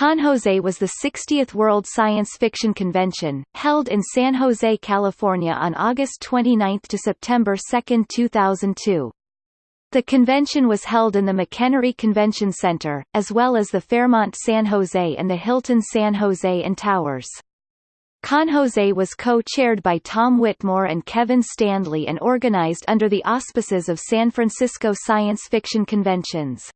Con Jose was the 60th World Science Fiction Convention, held in San Jose, California on August 29 to September 2, 2002. The convention was held in the McEnery Convention Center, as well as the Fairmont San Jose and the Hilton San Jose and Towers. Con Jose was co-chaired by Tom Whitmore and Kevin Stanley and organized under the auspices of San Francisco Science Fiction Conventions.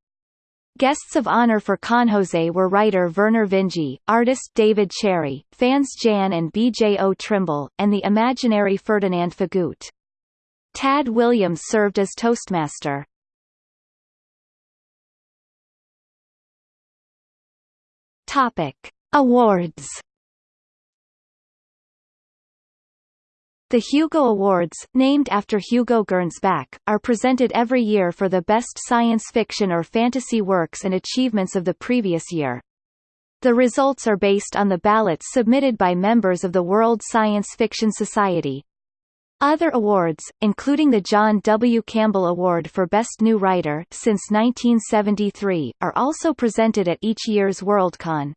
Guests of honor for Con Jose were writer Vernor Vinge, artist David Cherry, fans Jan and B.J.O. Trimble, and the imaginary Ferdinand Feghoot. Tad Williams served as Toastmaster. Topic. Awards The Hugo Awards, named after Hugo Gernsback, are presented every year for the best science fiction or fantasy works and achievements of the previous year. The results are based on the ballots submitted by members of the World Science Fiction Society. Other awards, including the John W. Campbell Award for Best New Writer since 1973, are also presented at each year's Worldcon.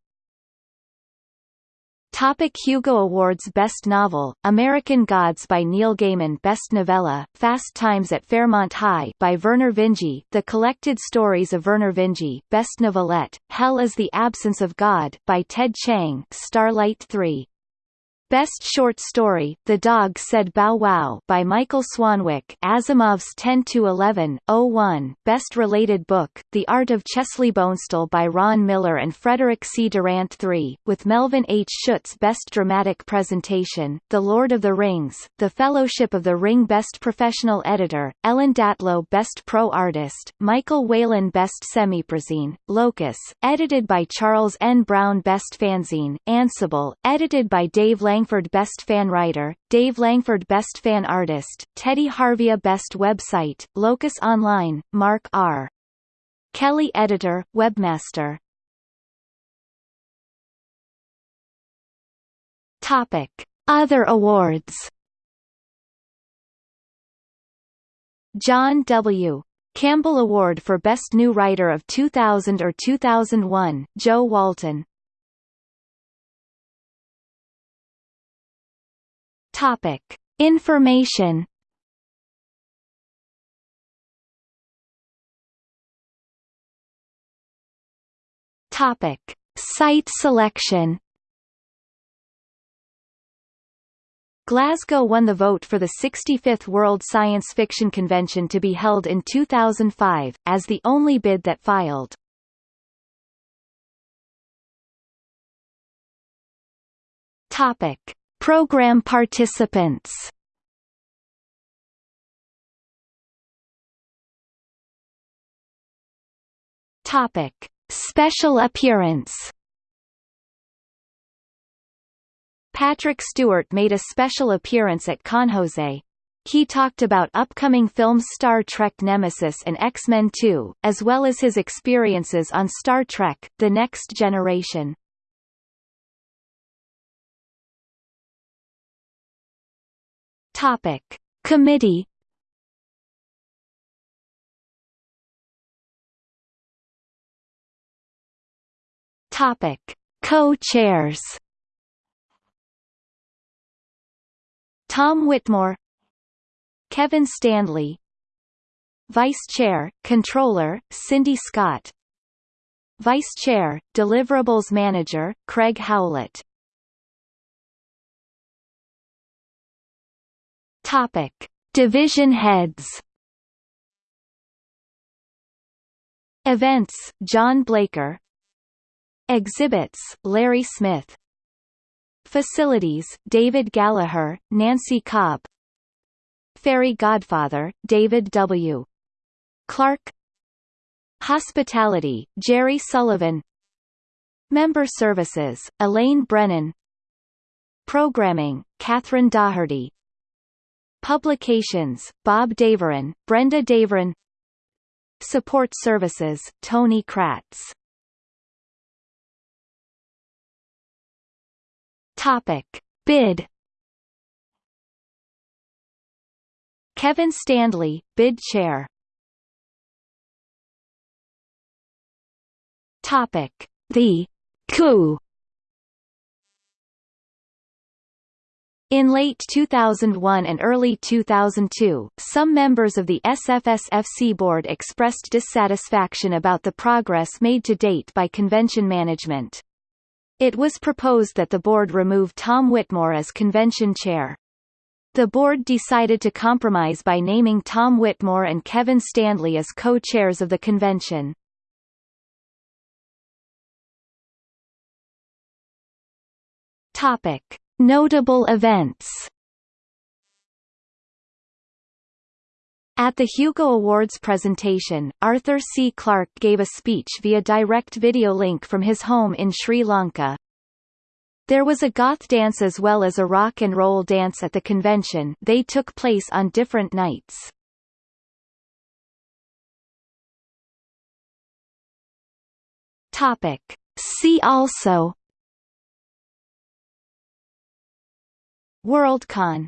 Topic Hugo Awards Best Novel, American Gods by Neil Gaiman Best Novella, Fast Times at Fairmont High by Vernor Vinge The Collected Stories of Vernor Vinge, Best Novelette, Hell is the Absence of God by Ted Chiang Starlight 3. Best Short Story, The Dog Said Bow Wow by Michael Swanwick Asimov's 10-11-01 Best Related Book, The Art of Chesley Bonestell by Ron Miller and Frederick C. Durant III, with Melvin H. Schutz Best Dramatic Presentation, The Lord of the Rings, The Fellowship of the Ring Best Professional Editor, Ellen Datlow Best Pro Artist, Michael Whelan Best Semiprozine, Locus, edited by Charles N. Brown Best Fanzine, Ansible, edited by Dave Lang Langford Best Fan Writer, Dave Langford Best Fan Artist, Teddy Harvia Best Website, Locus Online, Mark R. Kelly Editor, Webmaster Topic. Other awards John W. Campbell Award for Best New Writer of 2000 or 2001, Jo Walton Topic. Information Topic. Site selection Glasgow won the vote for the 65th World Science Fiction Convention to be held in 2005, as the only bid that filed. Topic. Program participants Topic. Special appearance Patrick Stewart made a special appearance at Con Jose. He talked about upcoming films Star Trek Nemesis and X-Men 2, as well as his experiences on Star Trek, The Next Generation. Topic. Committee. Topic. Co-chairs. Tom Whitmore. Kevin Stanley, Vice Chair, Controller, Cindy Scott. Vice Chair, Deliverables Manager, Craig Howlett Topic: Division heads. Events: John Blaker. Exhibits: Larry Smith. Facilities: David Gallagher, Nancy Cobb. Fairy Godfather: David W. Clark. Hospitality: Jerry Sullivan. Member Services: Elaine Brennan. Programming: Catherine Daugherty. Publications, Bob Daveron, Brenda Daveron Support Services, Tony Kratz. Topic. Bid. Kevin Stanley, bid chair. Topic. The coup In late 2001 and early 2002, some members of the SFSFC board expressed dissatisfaction about the progress made to date by convention management. It was proposed that the board remove Tom Whitmore as convention chair. The board decided to compromise by naming Tom Whitmore and Kevin Stanley as co-chairs of the convention. Topic. Notable events At the Hugo Awards presentation, Arthur C. Clarke gave a speech via direct video link from his home in Sri Lanka. There was a goth dance as well as a rock and roll dance at the convention they took place on different nights. Topic. See also Worldcon